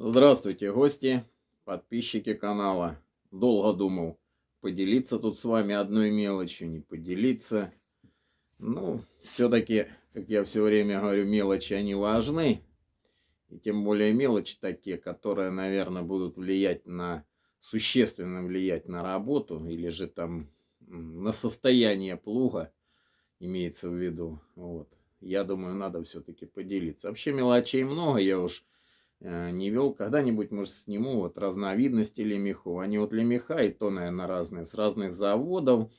Здравствуйте, гости, подписчики канала. Долго думал, поделиться тут с вами одной мелочью, не поделиться. Ну, все-таки, как я все время говорю, мелочи, они важны. И тем более мелочи такие, которые, наверное, будут влиять на, существенно влиять на работу, или же там на состояние плуга, имеется в виду. Вот. Я думаю, надо все-таки поделиться. Вообще мелочей много, я уж не вел. Когда-нибудь, может, сниму вот разновидности лемехов. Они вот лемеха и то, наверное, разные, с разных заводов.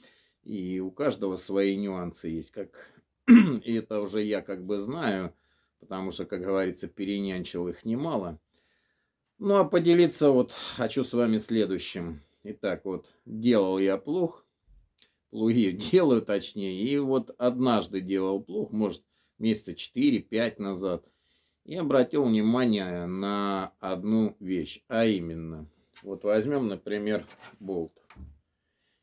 И у каждого свои нюансы есть. Как... и это уже я как бы знаю, потому что, как говорится, перенянчил их немало. Ну, а поделиться вот хочу с вами следующим. Итак, вот делал я плуг плуги делаю точнее. И вот однажды делал плуг, может месяца 4-5 назад. И обратил внимание на одну вещь, а именно, вот возьмем, например, болт.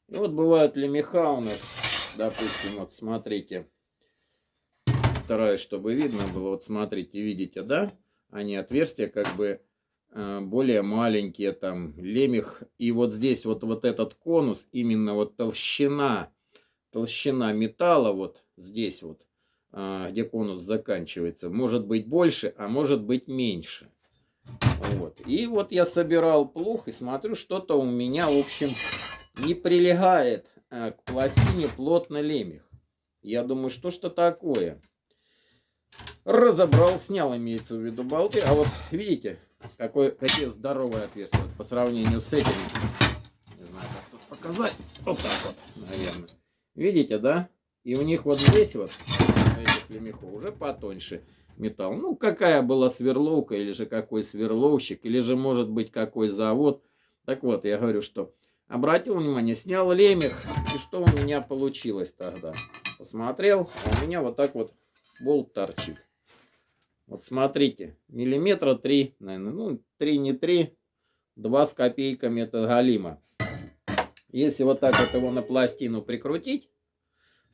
И вот бывают лемеха у нас, допустим, вот смотрите, стараюсь, чтобы видно было, вот смотрите, видите, да, они отверстия как бы Э, более маленькие там лемех. И вот здесь вот, вот этот конус, именно вот толщина, толщина металла вот здесь вот, где конус заканчивается, может быть больше, а может быть меньше. Вот. И вот я собирал плуг и смотрю, что-то у меня, в общем, не прилегает э, к пластине плотно лемех. Я думаю, что что такое? Разобрал, снял, имеется в виду болты. А вот видите, какой, какие здоровые отверстия по сравнению с этими. Не знаю, как тут показать. Вот так вот, наверное. Видите, да? И у них вот здесь вот, этих лемехов, уже потоньше металл. Ну, какая была сверловка, или же какой сверловщик, или же, может быть, какой завод. Так вот, я говорю, что обратил внимание, снял лемех, и что у меня получилось тогда? Посмотрел, а у меня вот так вот болт торчит. Вот смотрите, миллиметра 3, наверное, ну 3 не 3, 2 с копейками это галима. Если вот так вот его на пластину прикрутить,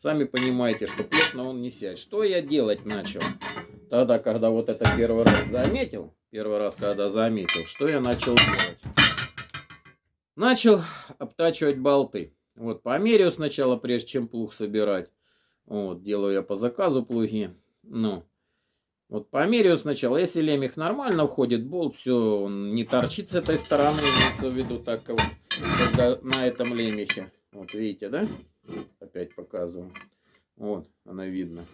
сами понимаете, что плотно он не сядет. Что я делать начал? Тогда, когда вот это первый раз заметил, первый раз, когда заметил, что я начал делать? Начал обтачивать болты. Вот, померяю сначала, прежде чем плуг собирать. Вот, делаю я по заказу плуги. Ну, вот померяю сначала. Если лемех нормально входит, болт все, он не торчит с этой стороны, имеется в виду так, когда на этом лемехе. Вот видите, да? Опять показываю. Вот, она видно.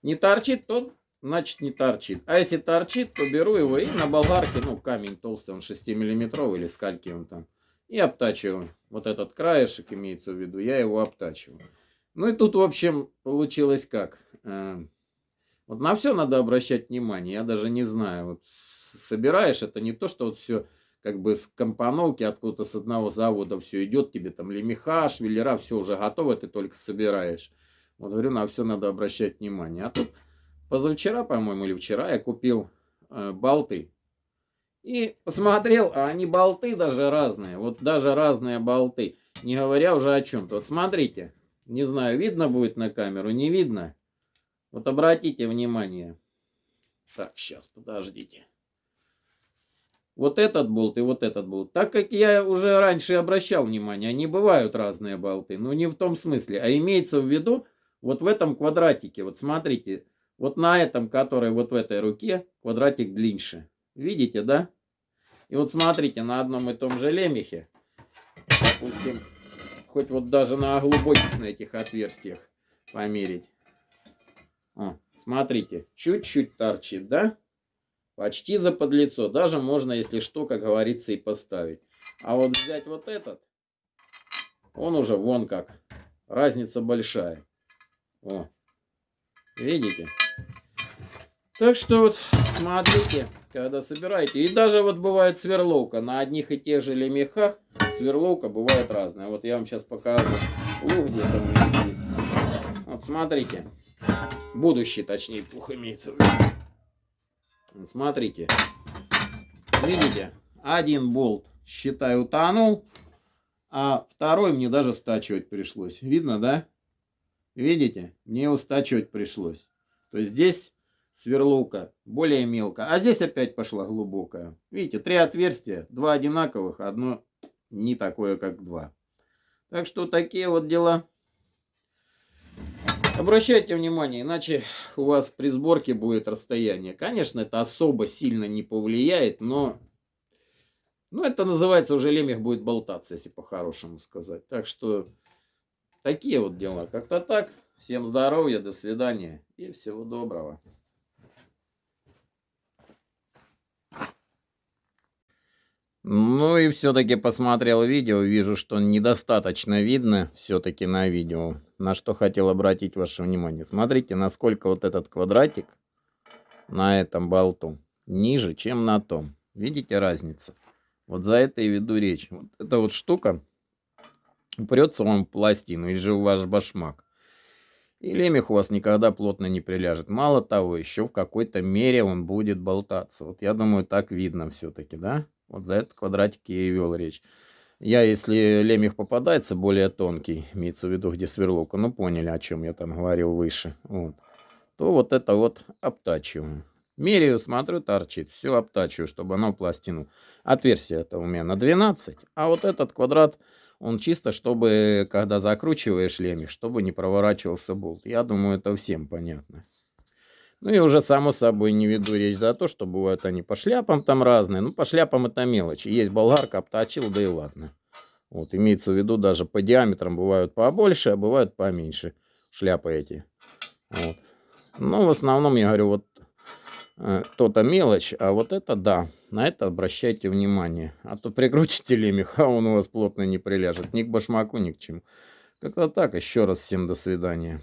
Не торчит, то значит не торчит. А если торчит, то беру его и на болгарке, ну камень толстый, он 6 миллиметровый или скольки он там. И обтачиваю. Вот этот краешек имеется в виду, я его обтачиваю. Ну и тут, в общем, получилось как. Э, вот на все надо обращать внимание. Я даже не знаю. Вот собираешь, это не то, что вот все как бы с компоновки откуда-то с одного завода все идет, тебе там лемеха, швеллера, все уже готово, ты только собираешь. Вот говорю, на все надо обращать внимание. А тут позавчера, по-моему, или вчера я купил э, болты. И посмотрел, а они болты даже разные. Вот даже разные болты. Не говоря уже о чем-то. Вот смотрите. Не знаю, видно будет на камеру, не видно. Вот обратите внимание. Так, сейчас, подождите. Вот этот болт и вот этот болт. Так как я уже раньше обращал внимание, они бывают разные болты. Но не в том смысле. А имеется в виду вот в этом квадратике. Вот смотрите. Вот на этом, который вот в этой руке, квадратик длиннее. Видите, да? И вот смотрите, на одном и том же лемехе, допустим, хоть вот даже на глубоких на этих отверстиях померить. О, смотрите, чуть-чуть торчит, да? Почти за подлицо. Даже можно, если что, как говорится, и поставить. А вот взять вот этот, он уже вон как. Разница большая. О, видите? Так что вот смотрите, когда собираете. И даже вот бывает сверловка. На одних и тех же лемехах сверловка бывает разная. Вот я вам сейчас покажу. Лук где-то у меня здесь. Вот смотрите. Будущий, точнее, плух имеется в виду. Смотрите. Видите? Один болт, считай, утонул. А второй мне даже стачивать пришлось. Видно, да? Видите? Мне его стачивать пришлось. То есть здесь сверловка более мелко. А здесь опять пошла глубокая. Видите, три отверстия, два одинаковых, одно не такое, как два. Так что такие вот дела. Обращайте внимание, иначе у вас при сборке будет расстояние. Конечно, это особо сильно не повлияет, но... Ну, это называется уже лемех будет болтаться, если по-хорошему сказать. Так что такие вот дела. Как-то так. Всем здоровья, до свидания и всего доброго. Ну и все-таки посмотрел видео, вижу, что недостаточно видно все-таки на видео. На что хотел обратить ваше внимание. Смотрите, насколько вот этот квадратик на этом болту ниже, чем на том. Видите разницу? Вот за это и веду речь. Вот эта вот штука упрется вам в пластину или же в ваш башмак. И лемех у вас никогда плотно не приляжет. Мало того, еще в какой-то мере он будет болтаться. Вот я думаю, так видно все-таки, да? Вот за этот квадратик я и вел речь. Я, если лемех попадается более тонкий, имеется в виду, где сверловка, ну поняли, о чем я там говорил выше, вот, то вот это вот обтачиваю. Меряю, смотрю, торчит, все обтачиваю, чтобы оно пластину. Отверстие это у меня на 12, а вот этот квадрат, он чисто, чтобы, когда закручиваешь лемех, чтобы не проворачивался болт. Я думаю, это всем понятно. Ну и уже само собой не веду речь за то, что бывают они по шляпам там разные. Ну по шляпам это мелочи. Есть болгарка, обточил, да и ладно. Вот имеется в виду даже по диаметрам бывают побольше, а бывают поменьше шляпы эти. Вот. Но в основном я говорю вот э, то-то мелочь, а вот это да. На это обращайте внимание. А то прикрутите лемех, а он у вас плотно не приляжет. Ни к башмаку, ни к чему. Как-то так. Еще раз всем до свидания.